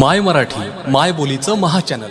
माय मराठी माय बोलीचं महा चॅनल.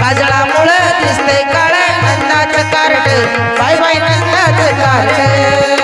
काजळामुळं दिसतंय काळ नंदाचं कार्ड. बाय बाय नंदाचं कार्ड.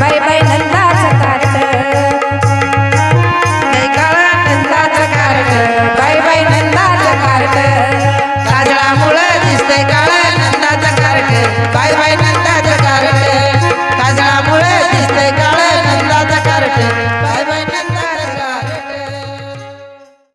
बाय बाय धन्यवाद.